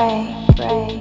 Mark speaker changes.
Speaker 1: pray, pray.